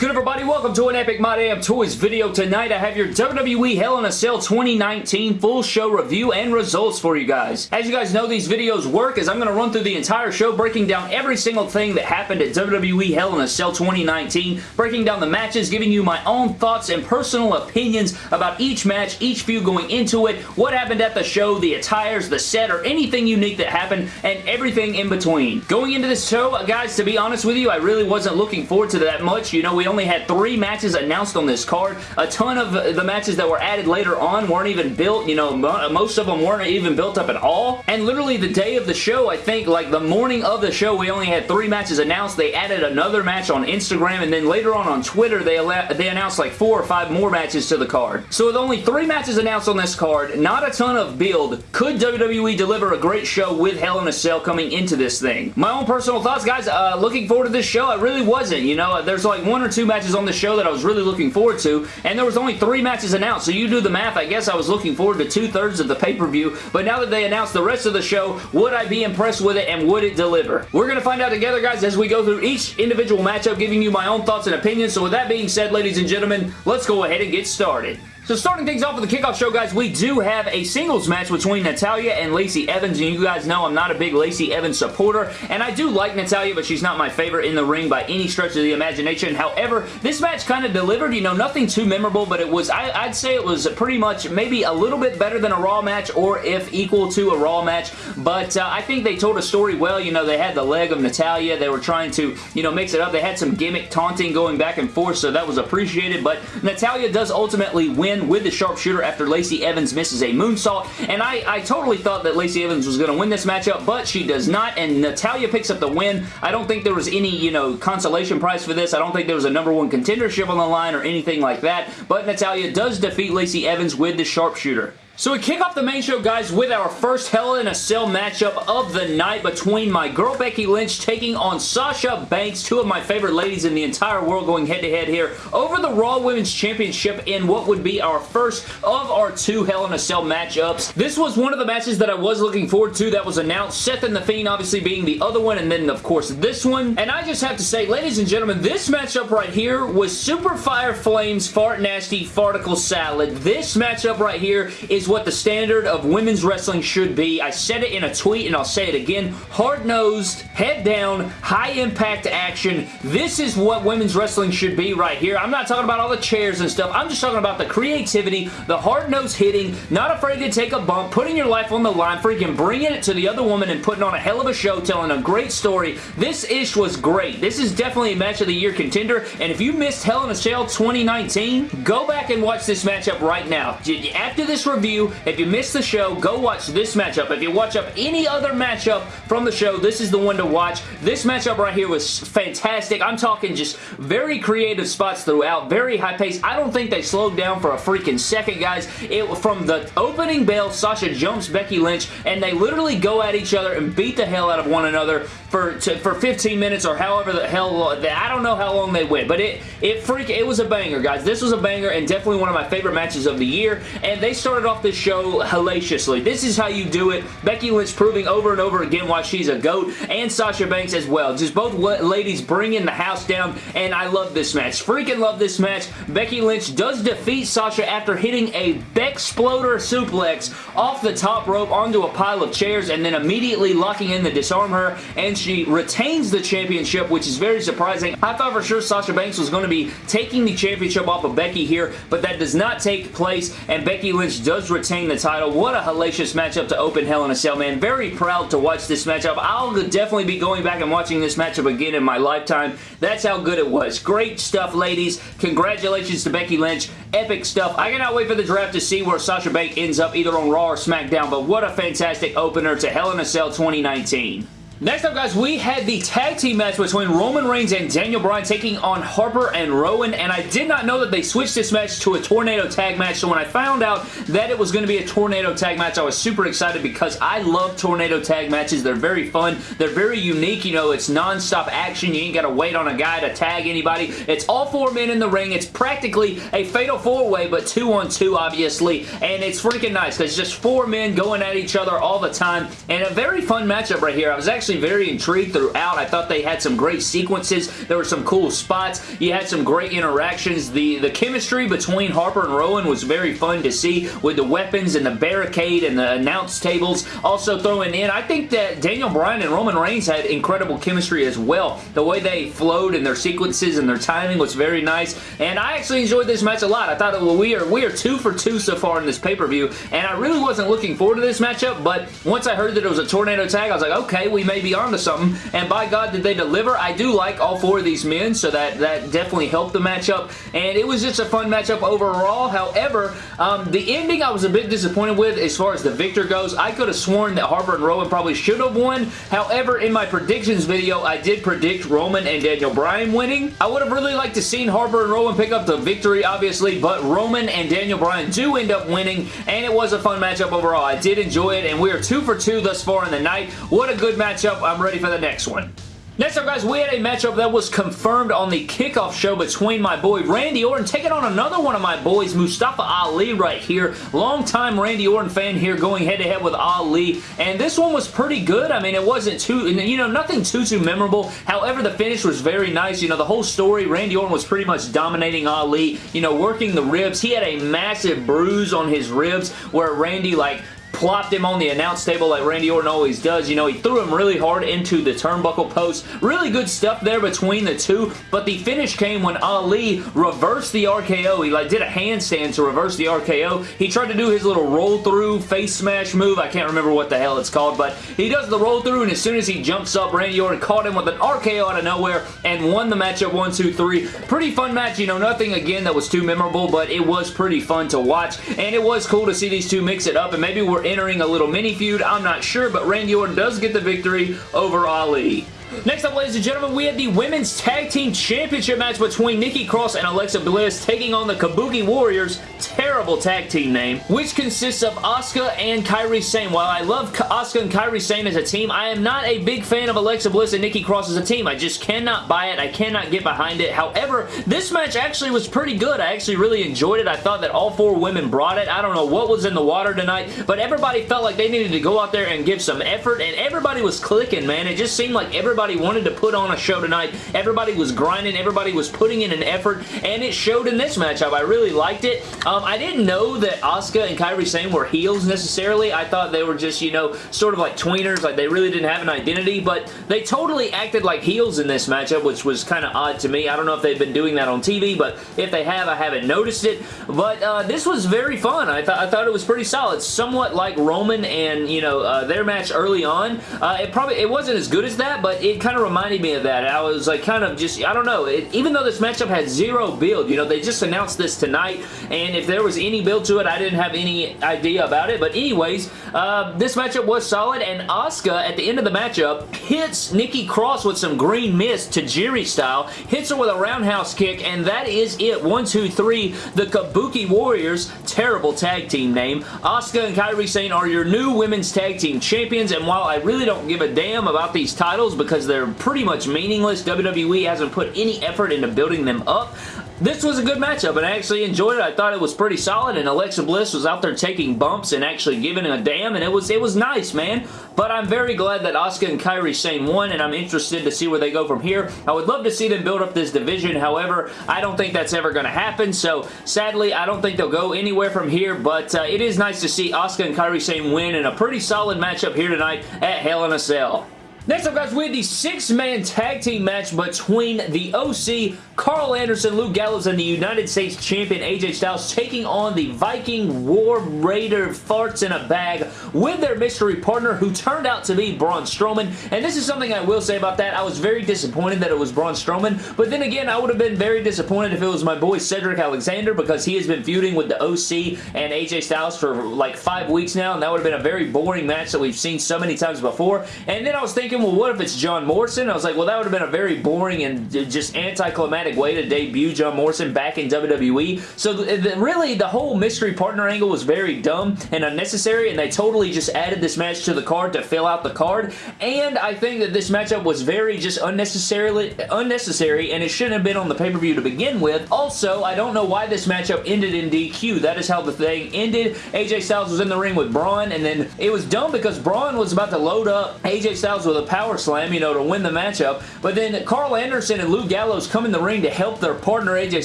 good, everybody? Welcome to an Epic My Damn Toys video. Tonight, I have your WWE Hell in a Cell 2019 full show review and results for you guys. As you guys know, these videos work as I'm going to run through the entire show, breaking down every single thing that happened at WWE Hell in a Cell 2019, breaking down the matches, giving you my own thoughts and personal opinions about each match, each feud going into it, what happened at the show, the attires, the set, or anything unique that happened, and everything in between. Going into this show, guys, to be honest with you, I really wasn't looking forward to that much. You know, we only had three matches announced on this card. A ton of the matches that were added later on weren't even built. You know, most of them weren't even built up at all. And literally the day of the show, I think, like the morning of the show, we only had three matches announced. They added another match on Instagram, and then later on on Twitter, they, they announced like four or five more matches to the card. So with only three matches announced on this card, not a ton of build, could WWE deliver a great show with Hell in a Cell coming into this thing? My own personal thoughts, guys, uh, looking forward to this show, I really wasn't. You know, there's like one or two matches on the show that I was really looking forward to, and there was only three matches announced, so you do the math. I guess I was looking forward to two-thirds of the pay-per-view, but now that they announced the rest of the show, would I be impressed with it, and would it deliver? We're going to find out together, guys, as we go through each individual matchup, giving you my own thoughts and opinions, so with that being said, ladies and gentlemen, let's go ahead and get started. So starting things off with the kickoff show, guys, we do have a singles match between Natalya and Lacey Evans, and you guys know I'm not a big Lacey Evans supporter, and I do like Natalya, but she's not my favorite in the ring by any stretch of the imagination. However, this match kind of delivered, you know, nothing too memorable, but it was, I, would say it was pretty much maybe a little bit better than a Raw match, or if equal to a Raw match, but uh, I think they told a story well, you know, they had the leg of Natalya, they were trying to, you know, mix it up, they had some gimmick taunting going back and forth, so that was appreciated, but Natalya does ultimately win with the sharpshooter after Lacey Evans misses a moonsault, and I, I totally thought that Lacey Evans was going to win this matchup, but she does not, and Natalya picks up the win. I don't think there was any, you know, consolation prize for this. I don't think there was a number one contendership on the line or anything like that, but Natalya does defeat Lacey Evans with the sharpshooter. So we kick off the main show, guys, with our first Hell in a Cell matchup of the night between my girl Becky Lynch taking on Sasha Banks, two of my favorite ladies in the entire world going head-to-head -head here over the Raw Women's Championship in what would be our first of our two Hell in a Cell matchups. This was one of the matches that I was looking forward to that was announced, Seth and The Fiend obviously being the other one, and then, of course, this one. And I just have to say, ladies and gentlemen, this matchup right here was Super Fire Flames Fart Nasty Farticle Salad. This matchup right here is what the standard of women's wrestling should be. I said it in a tweet and I'll say it again. Hard-nosed, head down, high-impact action. This is what women's wrestling should be right here. I'm not talking about all the chairs and stuff. I'm just talking about the creativity, the hard-nosed hitting, not afraid to take a bump, putting your life on the line, freaking bringing it to the other woman and putting on a hell of a show, telling a great story. This ish was great. This is definitely a match of the year contender, and if you missed Hell in a Cell 2019, go back and watch this matchup right now. After this review, if you missed the show, go watch this matchup. If you watch up any other matchup from the show, this is the one to watch. This matchup right here was fantastic. I'm talking just very creative spots throughout, very high pace. I don't think they slowed down for a freaking second, guys. It From the opening bell, Sasha jumps Becky Lynch, and they literally go at each other and beat the hell out of one another for to, for 15 minutes or however the hell, I don't know how long they went, but it, it freak, it was a banger, guys. This was a banger and definitely one of my favorite matches of the year, and they started off show show hellaciously. This is how you do it. Becky Lynch proving over and over again why she's a GOAT, and Sasha Banks as well. Just both ladies bringing the house down, and I love this match. Freaking love this match. Becky Lynch does defeat Sasha after hitting a Bexploder suplex off the top rope onto a pile of chairs, and then immediately locking in the Dis-arm-her, and she retains the championship, which is very surprising. I thought for sure Sasha Banks was going to be taking the championship off of Becky here, but that does not take place, and Becky Lynch does retain the title. What a hellacious matchup to open Hell in a Cell, man. Very proud to watch this matchup. I'll definitely be going back and watching this matchup again in my lifetime. That's how good it was. Great stuff, ladies. Congratulations to Becky Lynch. Epic stuff. I cannot wait for the draft to see where Sasha Banks ends up either on Raw or SmackDown, but what a fantastic opener to Hell in a Cell 2019. Next up, guys, we had the tag team match between Roman Reigns and Daniel Bryan taking on Harper and Rowan, and I did not know that they switched this match to a tornado tag match, so when I found out that it was going to be a tornado tag match, I was super excited because I love tornado tag matches. They're very fun. They're very unique. You know, it's non-stop action. You ain't got to wait on a guy to tag anybody. It's all four men in the ring. It's practically a fatal four-way, but two on two, obviously, and it's freaking nice because just four men going at each other all the time, and a very fun matchup right here. I was actually actually very intrigued throughout. I thought they had some great sequences. There were some cool spots. You had some great interactions. The, the chemistry between Harper and Rowan was very fun to see with the weapons and the barricade and the announce tables. Also throwing in, I think that Daniel Bryan and Roman Reigns had incredible chemistry as well. The way they flowed in their sequences and their timing was very nice. And I actually enjoyed this match a lot. I thought well, we are we are two for two so far in this pay-per-view. And I really wasn't looking forward to this matchup, but once I heard that it was a tornado tag, I was like, okay, we may be onto something. And by God, did they deliver. I do like all four of these men, so that, that definitely helped the matchup. And it was just a fun matchup overall. However, um, the ending I was a bit disappointed with as far as the victor goes. I could have sworn that Harper and Rowan probably should have won. However, in my predictions video, I did predict Roman and Daniel Bryan winning. I would have really liked to seen Harper and Rowan pick up the victory, obviously, but Roman and Daniel Bryan do end up winning, and it was a fun matchup overall. I did enjoy it, and we are two for two thus far in the night. What a good matchup. I'm ready for the next one. Next up, guys, we had a matchup that was confirmed on the kickoff show between my boy Randy Orton taking on another one of my boys, Mustafa Ali right here. Long-time Randy Orton fan here going head-to-head -head with Ali, and this one was pretty good. I mean, it wasn't too, you know, nothing too, too memorable. However, the finish was very nice. You know, the whole story, Randy Orton was pretty much dominating Ali, you know, working the ribs. He had a massive bruise on his ribs where Randy, like, plopped him on the announce table like Randy Orton always does. You know, he threw him really hard into the turnbuckle post. Really good stuff there between the two, but the finish came when Ali reversed the RKO. He like did a handstand to reverse the RKO. He tried to do his little roll through face smash move. I can't remember what the hell it's called, but he does the roll through and as soon as he jumps up, Randy Orton caught him with an RKO out of nowhere and won the matchup 1, 2, 3. Pretty fun match. You know, nothing again that was too memorable, but it was pretty fun to watch and it was cool to see these two mix it up and maybe we're entering a little mini feud. I'm not sure, but Randy Orton does get the victory over Ali. Next up, ladies and gentlemen, we had the Women's Tag Team Championship match between Nikki Cross and Alexa Bliss taking on the Kabuki Warriors, terrible tag team name, which consists of Asuka and Kairi Sane. While I love Asuka and Kairi Sane as a team, I am not a big fan of Alexa Bliss and Nikki Cross as a team. I just cannot buy it. I cannot get behind it. However, this match actually was pretty good. I actually really enjoyed it. I thought that all four women brought it. I don't know what was in the water tonight, but everybody felt like they needed to go out there and give some effort, and everybody was clicking, man. It just seemed like everybody Everybody wanted to put on a show tonight. Everybody was grinding. Everybody was putting in an effort, and it showed in this matchup. I really liked it. Um, I didn't know that Asuka and Kairi Sane were heels necessarily. I thought they were just, you know, sort of like tweeners, like they really didn't have an identity, but they totally acted like heels in this matchup, which was kind of odd to me. I don't know if they've been doing that on TV, but if they have, I haven't noticed it. But uh, this was very fun. I, th I thought it was pretty solid. Somewhat like Roman and, you know, uh, their match early on. Uh, it probably, it wasn't as good as that, but it kind of reminded me of that. I was like kind of just, I don't know, it, even though this matchup had zero build, you know, they just announced this tonight, and if there was any build to it, I didn't have any idea about it. But anyways, uh, this matchup was solid, and Asuka, at the end of the matchup, hits Nikki Cross with some green mist Tajiri style, hits her with a roundhouse kick, and that is it. One, two, three, the Kabuki Warriors, terrible tag team name. Asuka and Kairi Sane are your new women's tag team champions, and while I really don't give a damn about these titles because they're pretty much meaningless. WWE hasn't put any effort into building them up. This was a good matchup, and I actually enjoyed it. I thought it was pretty solid, and Alexa Bliss was out there taking bumps and actually giving a damn, and it was it was nice, man. But I'm very glad that Asuka and Kairi Sane won, and I'm interested to see where they go from here. I would love to see them build up this division. However, I don't think that's ever going to happen, so sadly, I don't think they'll go anywhere from here, but uh, it is nice to see Asuka and Kairi Sane win in a pretty solid matchup here tonight at Hell in a Cell. Next up, guys, we had the six-man tag team match between the OC, Karl Anderson, Luke Gallows, and the United States Champion AJ Styles taking on the Viking War Raider farts in a bag with their mystery partner who turned out to be Braun Strowman. And this is something I will say about that. I was very disappointed that it was Braun Strowman, but then again, I would have been very disappointed if it was my boy Cedric Alexander because he has been feuding with the OC and AJ Styles for like five weeks now, and that would have been a very boring match that we've seen so many times before. And then I was thinking, well, what if it's John Morrison? I was like, well, that would have been a very boring and just anticlimactic way to debut John Morrison back in WWE. So the, really, the whole mystery partner angle was very dumb and unnecessary, and they totally just added this match to the card to fill out the card. And I think that this matchup was very just unnecessarily unnecessary, and it shouldn't have been on the pay-per-view to begin with. Also, I don't know why this matchup ended in DQ. That is how the thing ended. AJ Styles was in the ring with Braun, and then it was dumb because Braun was about to load up AJ Styles with a power slam, you know, to win the matchup. But then Karl Anderson and Luke Gallows come in the ring to help their partner AJ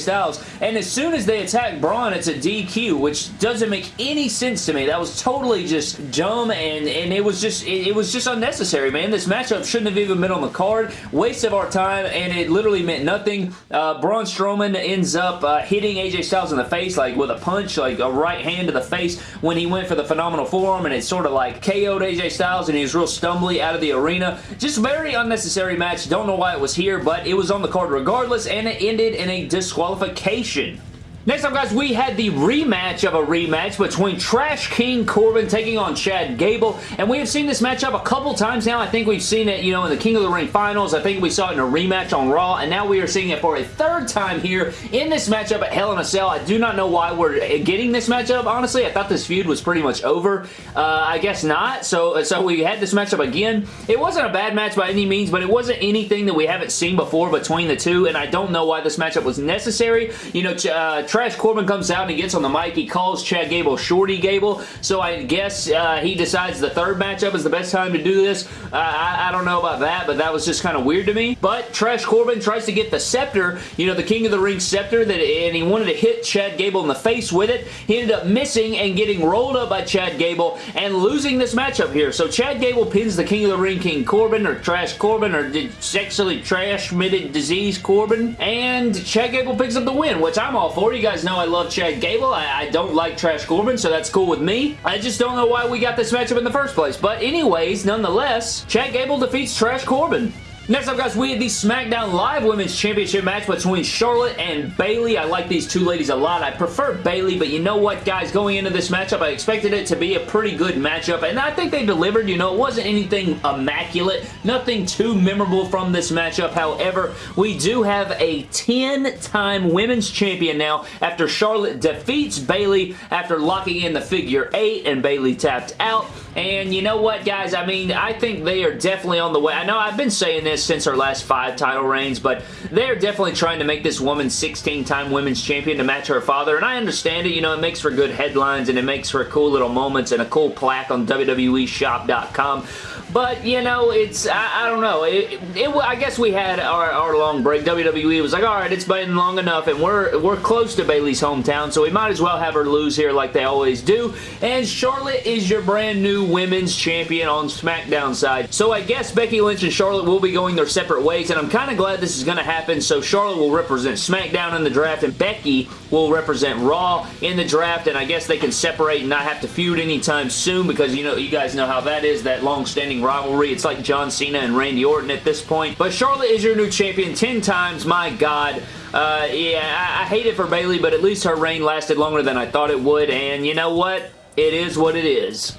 Styles. And as soon as they attack Braun, it's a DQ, which doesn't make any sense to me. That was totally just dumb and, and it was just it, it was just unnecessary, man. This matchup shouldn't have even been on the card. Waste of our time and it literally meant nothing. Uh, Braun Strowman ends up uh, hitting AJ Styles in the face like with a punch, like a right hand to the face when he went for the phenomenal forearm and it sort of like KO'd AJ Styles and he was real stumbly out of the arena. Just very unnecessary match. Don't know why it was here, but it was on the card regardless and it ended in a disqualification. Next up, guys, we had the rematch of a rematch between Trash King Corbin taking on Chad Gable, and we have seen this matchup a couple times now. I think we've seen it, you know, in the King of the Ring finals. I think we saw it in a rematch on Raw, and now we are seeing it for a third time here in this matchup at Hell in a Cell. I do not know why we're getting this matchup, honestly. I thought this feud was pretty much over. Uh, I guess not, so, so we had this matchup again. It wasn't a bad match by any means, but it wasn't anything that we haven't seen before between the two, and I don't know why this matchup was necessary. You know, uh, Trash Corbin comes out and he gets on the mic. He calls Chad Gable Shorty Gable. So I guess uh, he decides the third matchup is the best time to do this. Uh, I, I, don't know about that, but that was just kind of weird to me. But Trash Corbin tries to get the scepter, you know, the King of the Ring scepter, that, and he wanted to hit Chad Gable in the face with it. He ended up missing and getting rolled up by Chad Gable and losing this matchup here. So Chad Gable pins the King of the Ring King Corbin or Trash Corbin or sexually trash-mitted disease Corbin. And Chad Gable picks up the win, which I'm all for. You guys know I love Chad Gable. I, I, don't like Trash Corbin, so that's cool with me. I just don't know why we got this matchup in the first place. But anyways, nonetheless, Chad Gable defeats Trash Corbin. Next up, guys, we had the SmackDown Live Women's Championship match between Charlotte and Bayley. I like these two ladies a lot. I prefer Bayley, but you know what, guys? Going into this matchup, I expected it to be a pretty good matchup, and I think they delivered. You know, it wasn't anything immaculate, nothing too memorable from this matchup. However, we do have a 10-time Women's Champion now after Charlotte defeats Bayley after locking in the figure 8 and Bayley tapped out. And you know what, guys? I mean, I think they are definitely on the way. I know I've been saying this since her last five title reigns, but they're definitely trying to make this woman 16-time women's champion to match her father, and I understand it. You know, it makes for good headlines, and it makes for cool little moments and a cool plaque on WWEshop.com. But, you know, it's, I, I don't know. It, it, I guess we had our, our long break. WWE was like, alright, it's been long enough, and we're, we're close to Bayley's hometown, so we might as well have her lose here like they always do. And Charlotte is your brand new women's champion on SmackDown side. So I guess Becky Lynch and Charlotte will be going their separate ways, and I'm kind of glad this is going to happen. So Charlotte will represent SmackDown in the draft, and Becky will represent Raw in the draft, and I guess they can separate and not have to feud anytime soon because, you know, you guys know how that is, that long-standing rivalry. It's like John Cena and Randy Orton at this point. But Charlotte is your new champion 10 times. My God. Uh, yeah, I, I hate it for Bayley, but at least her reign lasted longer than I thought it would. And you know what? It is what it is.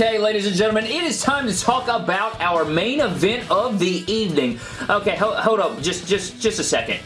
Okay, ladies and gentlemen, it is time to talk about our main event of the evening. Okay, hold, hold up, just, just, just a second.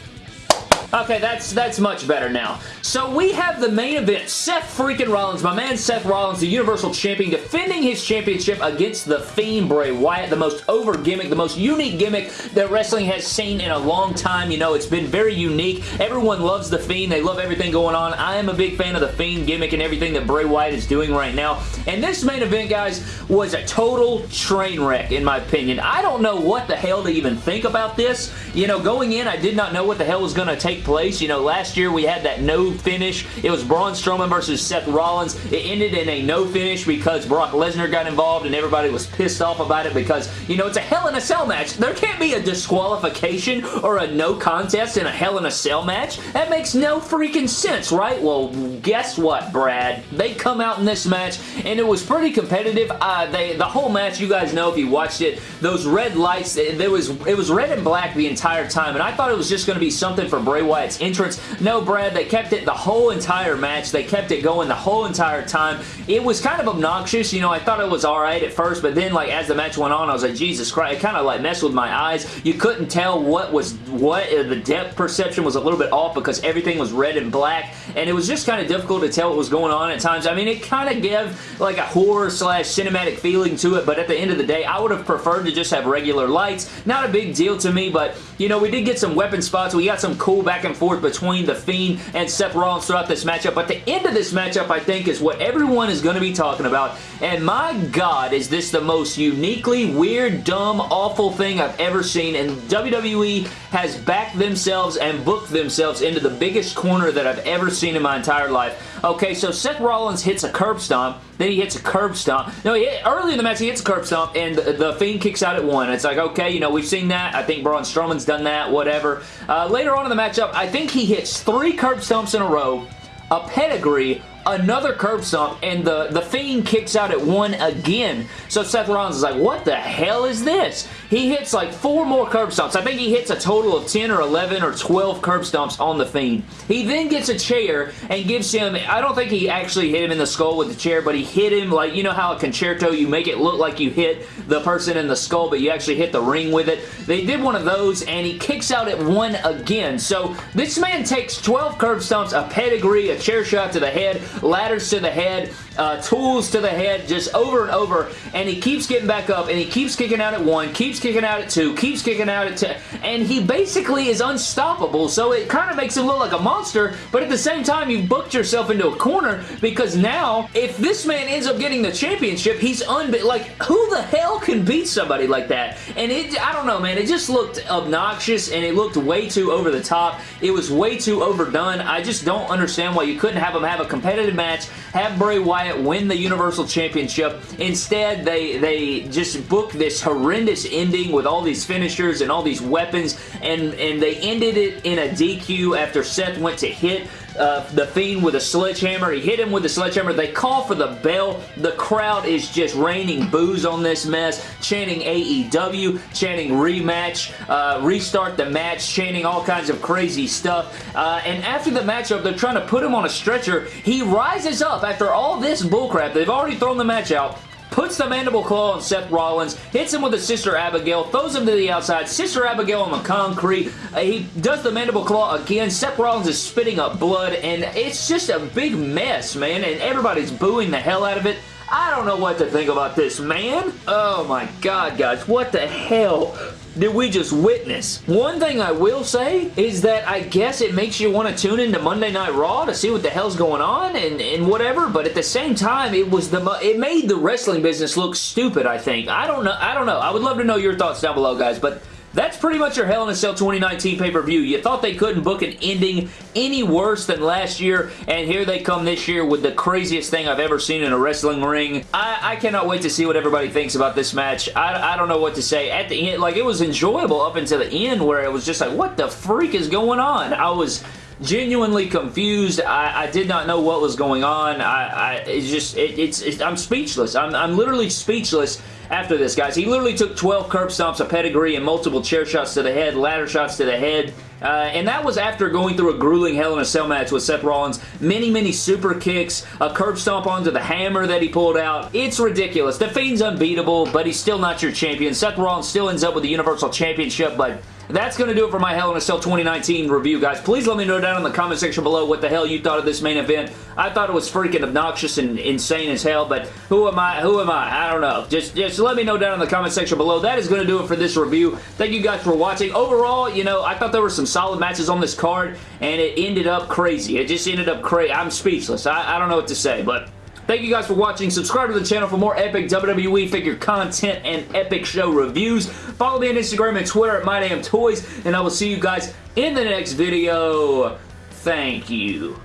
Okay, that's that's much better now. So we have the main event. Seth freaking Rollins, my man Seth Rollins, the Universal Champion, defending his championship against the Fiend Bray Wyatt, the most over gimmick, the most unique gimmick that wrestling has seen in a long time. You know, it's been very unique. Everyone loves the Fiend. They love everything going on. I am a big fan of the Fiend gimmick and everything that Bray Wyatt is doing right now. And this main event, guys, was a total train wreck, in my opinion. I don't know what the hell to even think about this. You know, going in, I did not know what the hell was going to take place. You know, last year we had that no finish. It was Braun Strowman versus Seth Rollins. It ended in a no finish because Brock Lesnar got involved and everybody was pissed off about it because, you know, it's a Hell in a Cell match. There can't be a disqualification or a no contest in a Hell in a Cell match. That makes no freaking sense, right? Well, guess what, Brad? They come out in this match and it was pretty competitive. Uh, they The whole match, you guys know if you watched it, those red lights, there was it was red and black the entire time and I thought it was just going to be something for Bray Wyatt's entrance. No, Brad, they kept it the whole entire match. They kept it going the whole entire time. It was kind of obnoxious. You know, I thought it was alright at first, but then, like, as the match went on, I was like, Jesus Christ, it kind of, like, messed with my eyes. You couldn't tell what was what. Uh, the depth perception was a little bit off because everything was red and black, and it was just kind of difficult to tell what was going on at times. I mean, it kind of gave, like, a horror slash cinematic feeling to it, but at the end of the day, I would have preferred to just have regular lights. Not a big deal to me, but, you know, we did get some weapon spots. We got some cool back back and forth between The Fiend and Seth Rollins throughout this matchup, but the end of this matchup, I think, is what everyone is going to be talking about, and my God, is this the most uniquely weird, dumb, awful thing I've ever seen, and WWE has backed themselves and booked themselves into the biggest corner that I've ever seen in my entire life. Okay, so Seth Rollins hits a curb stomp, then he hits a curb stomp. No, he early in the match, he hits a curb stomp, and the, the, Fiend kicks out at one. It's like, okay, you know, we've seen that. I think Braun Strowman's done that, whatever. Uh, later on in the matchup, I think he hits three curb stomps in a row, a pedigree, another curb stomp, and the, the Fiend kicks out at one again. So Seth Rollins is like, what the hell is this? He hits like four more curb stomps. I think he hits a total of 10 or 11 or 12 curb stomps on the Fiend. He then gets a chair and gives him, I don't think he actually hit him in the skull with the chair, but he hit him like, you know how a Con-Chair-To, you make it look like you hit the person in the skull, but you actually hit the ring with it. They did one of those, and he kicks out at one again. So this man takes 12 curb stomps, a pedigree, a chair shot to the head, ladders to the head, uh, tools to the head, just over and over, and he keeps getting back up, and he keeps kicking out at one, keeps kicking out at two, keeps kicking out at two, and he basically is unstoppable, so it kind of makes him look like a monster, but at the same time, you've booked yourself into a corner, because now, if this man ends up getting the championship, he's unbeat, like, who the hell can beat somebody like that? And it, I don't know, man, it just looked obnoxious, and it looked way too over the top, it was way too overdone, I just don't understand why you couldn't have him have a competitive match, have Bray Wyatt win the Universal Championship. Instead, they, they just booked this horrendous ending with all these finishers and all these weapons, and, and they ended it in a DQ after Seth went to hit uh, the Fiend with a sledgehammer. He hit him with a sledgehammer. They call for the bell. The crowd is just raining boos on this mess, chanting AEW, chanting rematch, uh, restart the match, chanting all kinds of crazy stuff. Uh, and after the matchup, they're trying to put him on a stretcher. He rises up after all this bullcrap. They've already thrown the match out puts the mandible claw on Seth Rollins, hits him with a Sister Abigail, throws him to the outside, Sister Abigail on the concrete, uh, he does the mandible claw again, Seth Rollins is spitting up blood, and it's just a big mess, man, and everybody's booing the hell out of it. I don't know what to think about this, man. Oh my god, guys. What the hell did we just witness? One thing I will say is that I guess it makes you want to tune into Monday Night Raw to see what the hell's going on and, and whatever, but at the same time, it was the it made the wrestling business look stupid, I think. I don't know. I don't know. I would love to know your thoughts down below, guys, but that's pretty much your Hell in a Cell 2019 pay-per-view. You thought they couldn't book an ending any worse than last year, and here they come this year with the craziest thing I've ever seen in a wrestling ring. I, I cannot wait to see what everybody thinks about this match. I, I don't know what to say. At the end, like, it was enjoyable up until the end where it was just like, what the freak is going on? I was genuinely confused. I, I, did not know what was going on. I, I it's just, it, it's, it's, I'm speechless. I'm, I'm literally speechless after this, guys. He literally took 12 curb stomps, a pedigree, and multiple chair shots to the head, ladder shots to the head. Uh, and that was after going through a grueling Hell in a Cell match with Seth Rollins. Many, many super kicks, a curb stomp onto the hammer that he pulled out. It's ridiculous. The Fiend's unbeatable, but he's still not your champion. Seth Rollins still ends up with the Universal Championship, but that's going to do it for my Hell in a Cell 2019 review, guys. Please let me know down in the comment section below what the hell you thought of this main event. I thought it was freaking obnoxious and insane as hell, but who am I? Who am I? I don't know. Just, just let me know down in the comment section below. That is going to do it for this review. Thank you guys for watching. Overall, you know, I thought there were some solid matches on this card, and it ended up crazy. It just ended up crazy. I'm speechless. I, I don't know what to say, but... Thank you guys for watching. Subscribe to the channel for more epic WWE figure content and epic show reviews. Follow me on Instagram and Twitter at MyDamnToys, and I will see you guys in the next video. Thank you.